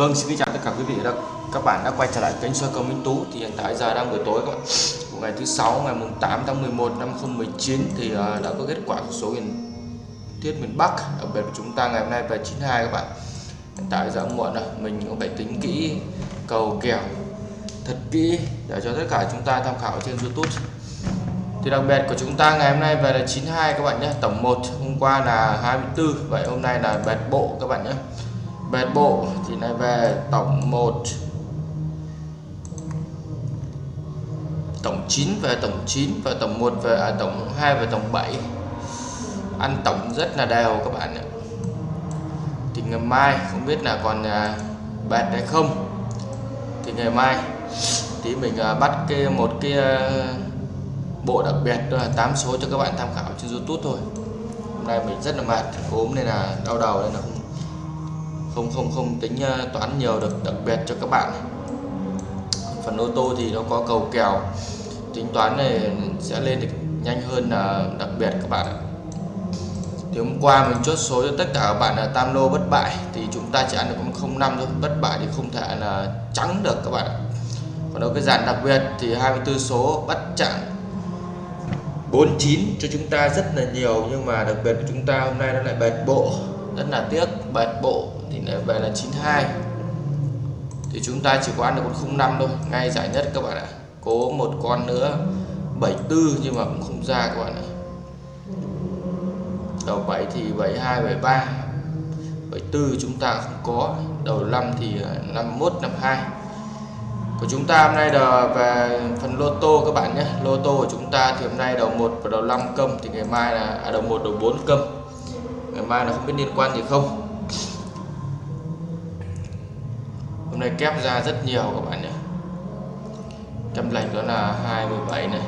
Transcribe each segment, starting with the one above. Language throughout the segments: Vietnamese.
Vâng, xin kính chào tất cả quý vị đã các bạn đã quay trở lại kênh soi cầu Minh Tú. Thì hiện tại giờ đang buổi tối các bạn. Của ngày thứ sáu ngày mùng 8 tháng 11 năm 2019 thì uh, đã có kết quả số miền tiết miền Bắc đặc biệt của chúng ta ngày hôm nay về 92 các bạn. Hiện tại giờ muộn rồi mình cũng phải tính kỹ cầu kèo thật kỹ để cho tất cả chúng ta tham khảo trên YouTube. Thì đặc biệt của chúng ta ngày hôm nay về là 92 các bạn nhé. Tổng 1 hôm qua là 24 vậy hôm nay là bẹt bộ các bạn nhé về bộ thì này về tổng 1 tổng 9 về tổng 9 và tổng 1 về à, tổng 2 và tổng 7 ăn tổng rất là đều các bạn ạ. Thì ngày mai không biết là còn à, bẹt hay không. Thì ngày mai tí mình à, bắt cái một cái à, bộ đặc biệt đó là 8 số cho các bạn tham khảo trên YouTube thôi. Hôm nay mình rất là mệt ốm nên là đau đầu nên là không không không không tính ờ, toán nhiều được đặc biệt cho các bạn. Phần ô tô thì nó có cầu kèo. Tính toán này sẽ lên được nhanh hơn là đặc biệt các bạn ạ. Thì hôm qua mình chốt số cho tất cả các bạn là tam lô bất bại, thì chúng ta chỉ ăn được không 05 thôi. Bất bại thì không thể là trắng được các bạn ạ. Còn đâu cái dàn đặc biệt thì 24 số bắt chặn 49 cho chúng ta rất là nhiều, nhưng mà đặc biệt của chúng ta hôm nay nó lại bệt bộ, rất là tiếc, bệt bộ thì lại về là 92 thì chúng ta chỉ có ăn được con 05 thôi ngay giải nhất các bạn ạ. Cố một con nữa 74 nhưng mà cũng không ra các bạn ạ. Đầu 7 thì 72 73 74 chúng ta không có. Đầu 5 thì à, 51 52 của chúng ta hôm nay là về phần lô tô các bạn nhé. Lô tô của chúng ta thì hôm nay đầu 1 và đầu 5 câm thì ngày mai là à, đầu 1 đầu 4 câm. Ngày mai là không biết liên quan gì không. Hôm nay kép ra rất nhiều các bạn nhé. Kép lệch đó là 27 này.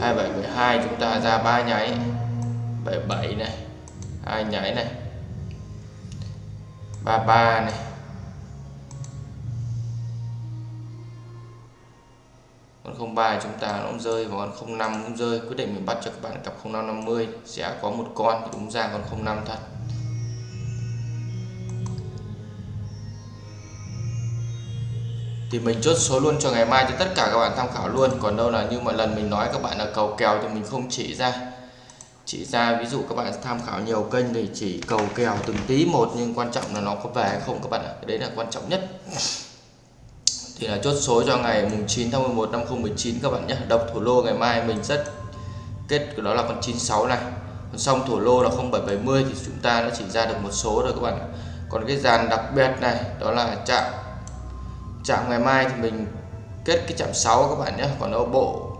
27 12 chúng ta ra ba nháy. 77 này. hai nháy này. 33 này. Con 03 chúng ta nó cũng rơi và con 05 cũng rơi. Quyết định mình bắt cho các bạn cặp 0550 sẽ có một con đúng ra con 05 thật. Thì mình chốt số luôn cho ngày mai cho tất cả các bạn tham khảo luôn. Còn đâu là như mọi lần mình nói các bạn là cầu kèo thì mình không chỉ ra. Chỉ ra ví dụ các bạn tham khảo nhiều kênh thì chỉ cầu kèo từng tí một, nhưng quan trọng là nó có về hay không các bạn ạ. Đấy là quan trọng nhất. Thì là chốt số cho ngày mùng 9 tháng 11 năm 2019 các bạn nhé. Độc thủ lô ngày mai mình rất kết của đó là con 96 này. Còn xong thủ lô là 0770 thì chúng ta đã chỉ ra được một số rồi các bạn còn cái dàn đặc biệt này, đó là chạm chạm ngày mai thì mình kết cái chạm 6 các bạn nhé, còn ở bộ.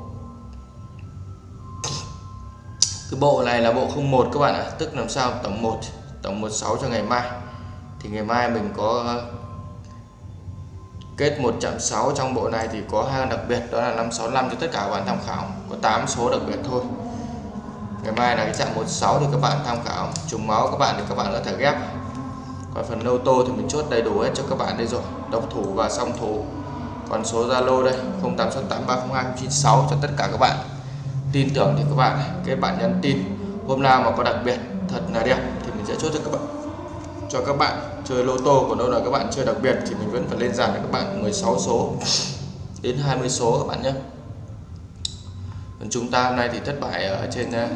Cái bộ này là bộ 01 các bạn ạ à. tức làm sao tổng 1 tổng 16 cho ngày mai. Thì ngày mai mình có kết 1.6 trong bộ này thì có hai đặc biệt, đó là 565 cho tất cả các bạn tham khảo. Có 8 số đặc biệt thôi. Ngày mai là cái chạm 16 thì các bạn tham khảo. Trùng máu các bạn thì các bạn có thể ghép và phần lô tô thì mình chốt đầy đủ hết cho các bạn đây rồi. Độc thủ và song thủ. Còn số Zalo đây 0868302096 cho tất cả các bạn. Tin tưởng thì các bạn cái bạn nhắn tin hôm nào mà có đặc biệt thật là đẹp thì mình sẽ chốt cho các bạn. Cho các bạn chơi lô tô còn đâu là các bạn chơi đặc biệt thì mình vẫn phải lên dàn cho các bạn 16 số đến 20 số các bạn nhé. Còn chúng ta hôm nay thì thất bại ở trên uh,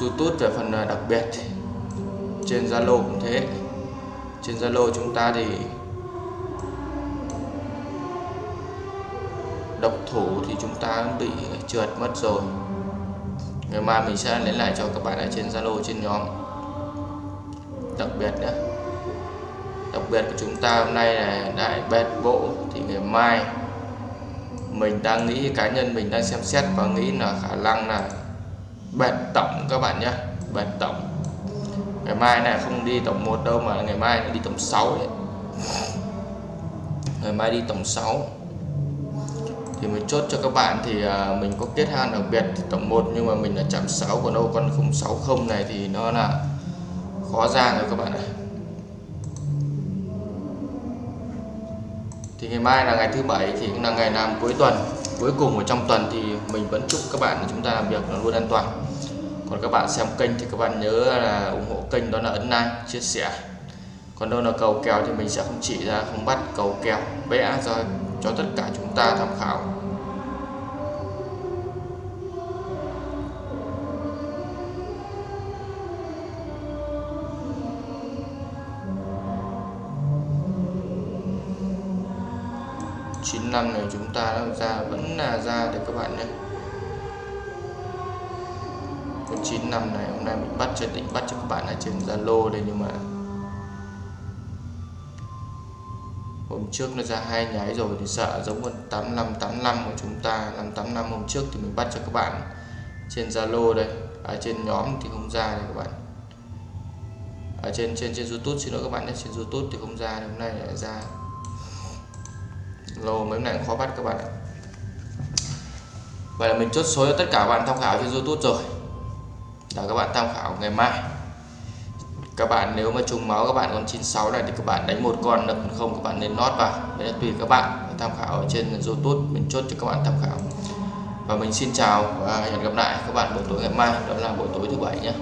YouTube về phần uh, đặc biệt trên Zalo cũng thế. Trên Zalo chúng ta thì độc thủ thì chúng ta bị trượt mất rồi. Ngày mai mình sẽ lấy lại cho các bạn ở trên Zalo trên nhóm. Đặc biệt nữa đặc biệt của chúng ta hôm nay là đại bẹt bộ thì ngày mai mình đang nghĩ, cá nhân mình đang xem xét và nghĩ là khả năng là bẹt tổng các bạn nhé bẹt tổng ngày mai này không đi tổng 1 đâu mà ngày mai đi tổng 6 đấy. Ngày mai đi tổng 6 thì mình chốt cho các bạn thì à, mình có kết han đặc biệt tổng 1 nhưng mà mình là chạm 6 còn đâu con 060 này thì nó là khó ra rồi các bạn ạ. Thì ngày mai là ngày thứ bảy thì cũng là ngày làm cuối tuần, cuối cùng ở trong tuần thì mình vẫn chúc các bạn chúng ta làm việc nó luôn an toàn còn các bạn xem kênh thì các bạn nhớ là ủng hộ kênh, đó là ấn like, chia sẻ. Còn đâu là cầu kèo thì mình sẽ không chỉ ra, không bắt cầu kèo, vẽ ra cho tất cả chúng ta tham khảo. Chín năm này chúng ta ra, vẫn là ra để các bạn nhé con chín năm này, hôm nay mình bắt trên, định bắt cho các bạn ở trên Zalo đây, nhưng mà hôm trước nó ra hai nháy rồi thì sợ giống con 8585 của chúng ta 585 hôm trước thì mình bắt cho các bạn trên Zalo đây. Ở trên nhóm thì không ra này các bạn. Ở trên trên trên YouTube, xin lỗi các bạn nhé, trên YouTube thì không ra hôm nay lại ra. Lô mấy này khó bắt các bạn ạ. Vậy là mình chốt số cho tất cả các bạn tham khảo trên YouTube rồi để các bạn, tham khảo ngày mai. Các bạn nếu mà trùng máu các bạn còn 96 này thì các bạn đánh một con được không, các bạn nên nót vào. Đấy là tùy các bạn tham khảo ở trên YouTube, mình chốt cho các bạn tham khảo. Và mình xin chào và hẹn gặp lại các bạn buổi tối ngày mai. Đó là buổi tối thứ bảy nhé.